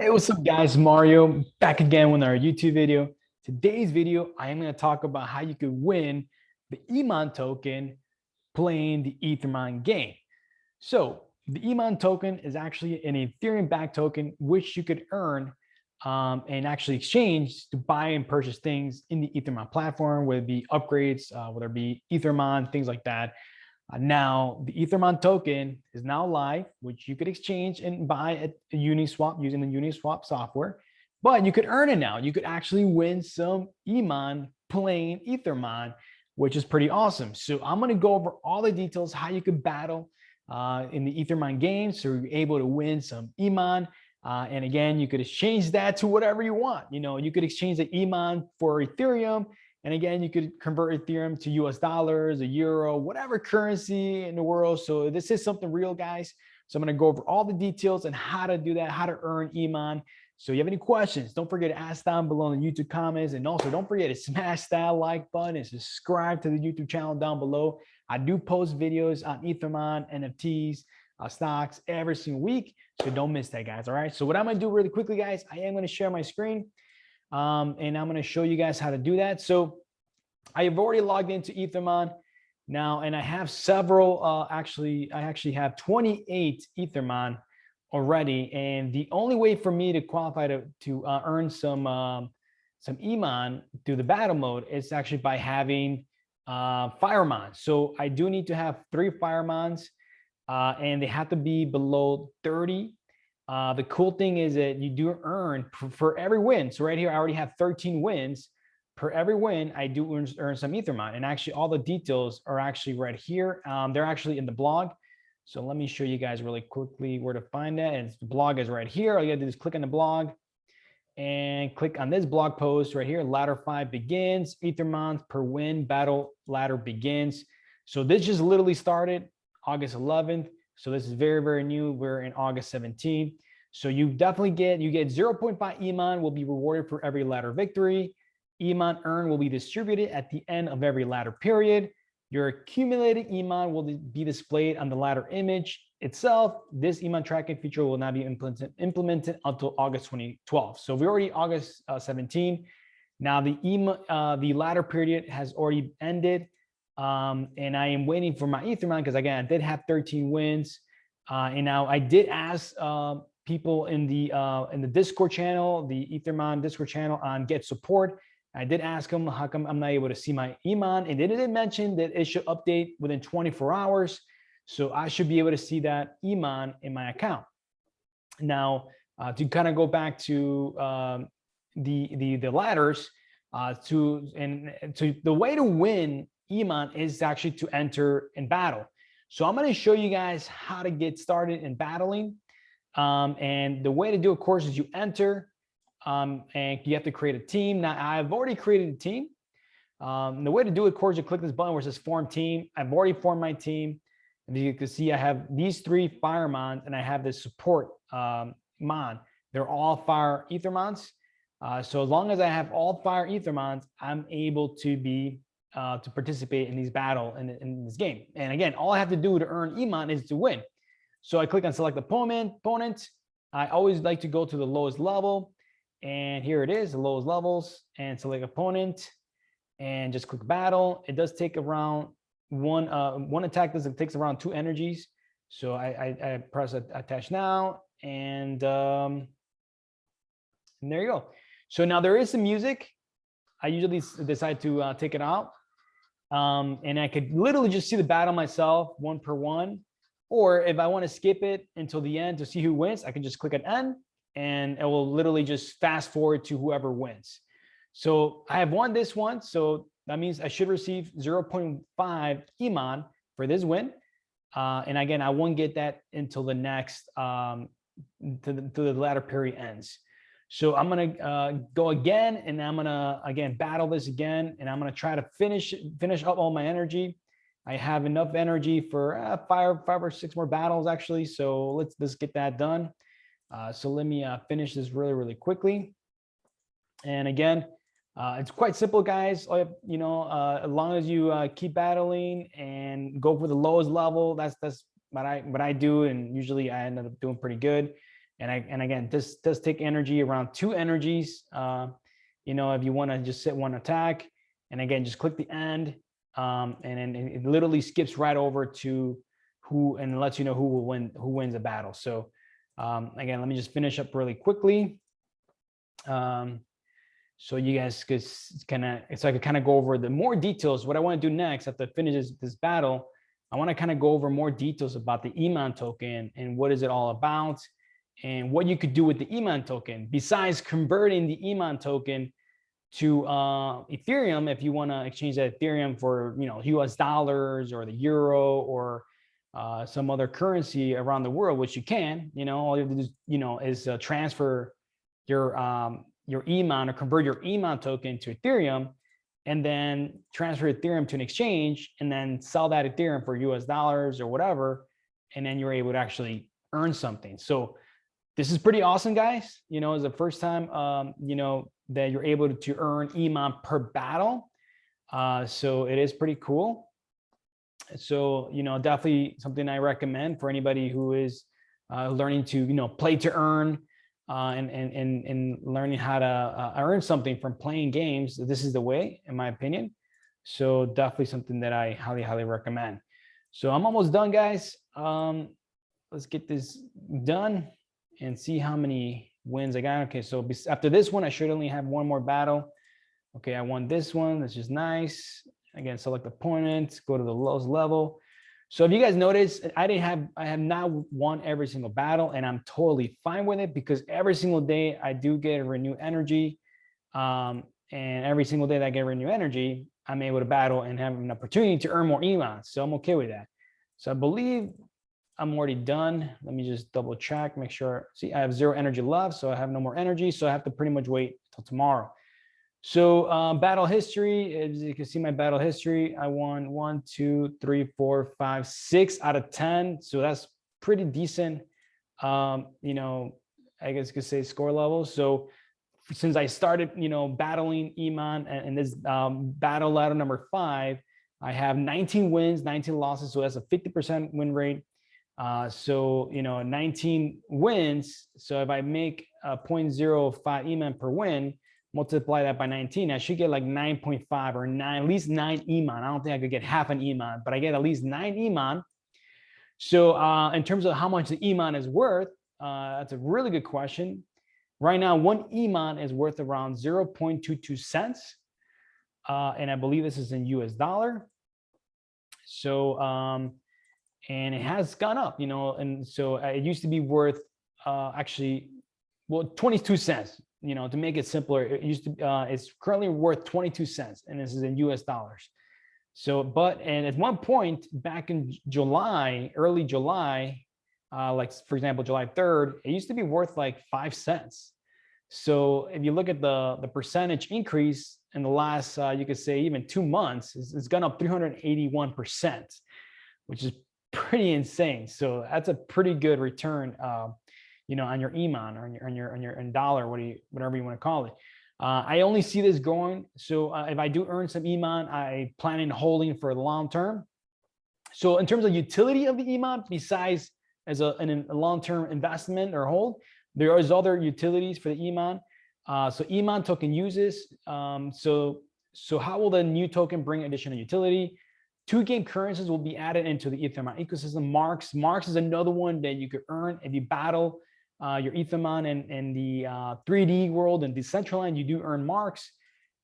Hey, what's up guys? Mario back again with our YouTube video. Today's video, I am going to talk about how you could win the Emon token playing the Ethermon game. So the Emon token is actually an Ethereum backed token, which you could earn um, and actually exchange to buy and purchase things in the Ethermon platform, whether it be upgrades, uh, whether it be Ethermon, things like that. Uh, now, the Ethermon token is now live, which you could exchange and buy at Uniswap using the Uniswap software, but you could earn it now. You could actually win some Emon plain Ethermon, which is pretty awesome. So I'm going to go over all the details, how you could battle uh, in the Ethermon game. So you're able to win some Emon. Uh, and again, you could exchange that to whatever you want. You know, you could exchange the Emon for Ethereum and again, you could convert Ethereum to US dollars, a euro, whatever currency in the world. So this is something real, guys. So I'm going to go over all the details and how to do that, how to earn Emon. So if you have any questions, don't forget to ask down below in the YouTube comments. And also don't forget to smash that like button and subscribe to the YouTube channel down below. I do post videos on Ethermon, NFTs, uh, stocks every single week. So don't miss that, guys. All right. So what I'm going to do really quickly, guys, I am going to share my screen. Um, and I'm going to show you guys how to do that. So I have already logged into Ethermon now, and I have several, uh, actually, I actually have 28 Ethermon already. And the only way for me to qualify to, to uh, earn some, um, some Emon through the battle mode is actually by having uh, Firemons. So I do need to have three Firemons uh, and they have to be below 30 uh, the cool thing is that you do earn for, every win. So right here, I already have 13 wins. Per every win, I do earn, earn some Ethermon. And actually all the details are actually right here. Um, they're actually in the blog. So let me show you guys really quickly where to find that. And the blog is right here. All you gotta do is click on the blog and click on this blog post right here. Ladder five begins, Ethermon per win, battle ladder begins. So this just literally started August 11th. So this is very, very new. We're in August 17. So you definitely get, you get 0.5 Emon will be rewarded for every ladder victory. Emon earn will be distributed at the end of every ladder period. Your accumulated Emon will be displayed on the ladder image itself. This Emon tracking feature will not be implemented, implemented until August 2012. So we're already August uh, 17. Now the Emon, uh, the ladder period has already ended. Um, and I am waiting for my Ethermon because again, I did have 13 wins. Uh, and now I did ask uh, people in the uh, in the Discord channel, the Ethermon Discord channel on get support. I did ask them how come I'm not able to see my Emon, and they did mention that it should update within 24 hours. So I should be able to see that Emon in my account. Now, uh, to kind of go back to um, the the the ladders, uh, to and to the way to win Emon is actually to enter in battle. So I'm going to show you guys how to get started in battling. Um, and the way to do, it, of course, is you enter um, and you have to create a team. Now, I've already created a team. Um, the way to do it, of course, you click this button where it says form team. I've already formed my team. And you can see I have these three firemons and I have this support um, mon. They're all fire ethermons. Uh, so as long as I have all fire ethermons, I'm able to be uh, to participate in these battle in, in this game. And again, all I have to do to earn Emon is to win. So I click on select opponent, opponent. I always like to go to the lowest level. And here it is, the lowest levels and select opponent and just click battle. It does take around one, uh, one attack does it takes around two energies. So I, I, I press attach now and, um, and there you go. So now there is some music. I usually decide to uh, take it out um, and I could literally just see the battle myself one per one. Or if I want to skip it until the end to see who wins, I can just click on N and it will literally just fast forward to whoever wins. So I have won this one. So that means I should receive 0.5 Emon for this win. Uh, and again, I won't get that until the next, um, to, the, to the latter period ends. So I'm going to uh, go again, and I'm going to, again, battle this again, and I'm going to try to finish finish up all my energy. I have enough energy for uh, five, five or six more battles, actually. So let's, let's get that done. Uh, so let me uh, finish this really, really quickly. And again, uh, it's quite simple, guys. You know, uh, as long as you keep battling and go for the lowest level, that's that's what I what I do, and usually I end up doing pretty good. And I and again, this does take energy around two energies. Uh, you know, if you want to just sit one attack, and again, just click the end, um, and then it literally skips right over to who and lets you know who will win, who wins a battle. So um, again, let me just finish up really quickly. Um, so you guys could kind of, so I could kind of go over the more details. What I want to do next after I finish this, this battle, I want to kind of go over more details about the Emon token and what is it all about and what you could do with the Emon token besides converting the Emon token to uh, Ethereum if you want to exchange that Ethereum for you know US dollars or the euro or uh, some other currency around the world, which you can, you know, all you have to do, you know, is uh, transfer your um, your Emon or convert your Emon token to Ethereum and then transfer Ethereum to an exchange and then sell that Ethereum for US dollars or whatever. And then you're able to actually earn something. So this is pretty awesome, guys. You know, it's the first time, um, you know, that you're able to earn Emon per battle. Uh, so it is pretty cool. So, you know, definitely something I recommend for anybody who is uh, learning to, you know, play to earn, uh, and, and, and, and learning how to uh, earn something from playing games, this is the way, in my opinion. So definitely something that I highly, highly recommend. So I'm almost done, guys. Um, let's get this done and see how many wins I got. Okay, so after this one, I should only have one more battle. Okay, I won this one. This is nice. Again, select opponent, go to the lowest level. So if you guys notice, I didn't have, I have not won every single battle and I'm totally fine with it because every single day I do get a renew energy. Um, and every single day that I get renew energy, I'm able to battle and have an opportunity to earn more Emons. So I'm okay with that. So I believe I'm already done. Let me just double check, make sure. See, I have zero energy left, so I have no more energy. So I have to pretty much wait till tomorrow. So um, battle history, as you can see my battle history, I won one, two, three, four, five, six out of 10. So that's pretty decent, um, you know, I guess you could say score level. So since I started, you know, battling Emon and, and this um, battle ladder number five, I have 19 wins, 19 losses. So that's a 50% win rate. Uh, so, you know, 19 wins. So if I make a 0.05 Emon per win, multiply that by 19, I should get like 9.5 or nine, at least nine Emon. I don't think I could get half an Emon, but I get at least nine Emon. So uh, in terms of how much the Emon is worth, uh, that's a really good question. Right now, one Emon is worth around 0.22 cents. Uh, and I believe this is in US dollar. So, um, and it has gone up, you know, and so uh, it used to be worth uh, actually, well, 22 cents you know, to make it simpler, it used to, uh, it's currently worth 22 cents and this is in US dollars. So, but, and at one point back in July, early July, uh, like for example, July 3rd, it used to be worth like five cents. So if you look at the, the percentage increase in the last, uh, you could say even two months, it's, it's gone up 381%, which is pretty insane. So that's a pretty good return uh, you know, on your Emon or on your, on your, on your on dollar, what you, whatever you want to call it. Uh, I only see this going. So uh, if I do earn some Emon, I plan in holding for the long term. So in terms of utility of the Emon, besides as a, an, a long-term investment or hold, there is other utilities for the Emon. Uh, so Emon token uses. Um, so, so how will the new token bring additional utility? Two game currencies will be added into the Ethereum ecosystem. Marks. Marks is another one that you could earn if you battle uh, your Ethermon and, and the uh, 3D world and Decentraland, you do earn marks.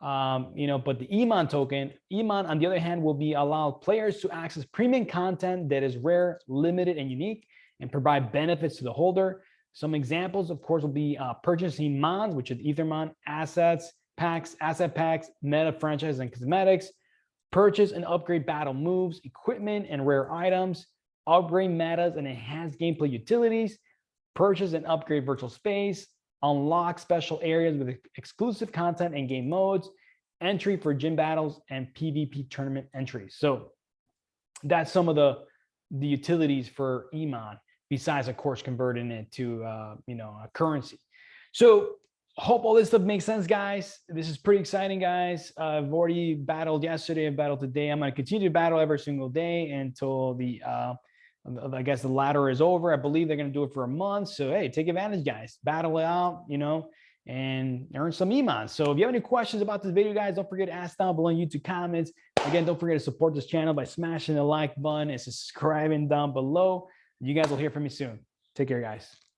Um, you know, but the Emon token, Emon, on the other hand, will be allow players to access premium content that is rare, limited, and unique, and provide benefits to the holder. Some examples, of course, will be uh, purchasing Mons, which is Ethermon, assets, packs, asset packs, meta franchise and cosmetics, purchase and upgrade battle moves, equipment and rare items, upgrade metas and enhance gameplay utilities, purchase and upgrade virtual space, unlock special areas with exclusive content and game modes, entry for gym battles and PvP tournament entries. So that's some of the, the utilities for Emon, besides of course converting it to uh, you know a currency. So hope all this stuff makes sense, guys. This is pretty exciting, guys. Uh, I've already battled yesterday, I've battled today. I'm going to continue to battle every single day until the uh, I guess the ladder is over. I believe they're going to do it for a month. So, hey, take advantage, guys. Battle it out, you know, and earn some Emons. So if you have any questions about this video, guys, don't forget to ask down below in YouTube comments. Again, don't forget to support this channel by smashing the like button and subscribing down below. You guys will hear from me soon. Take care, guys.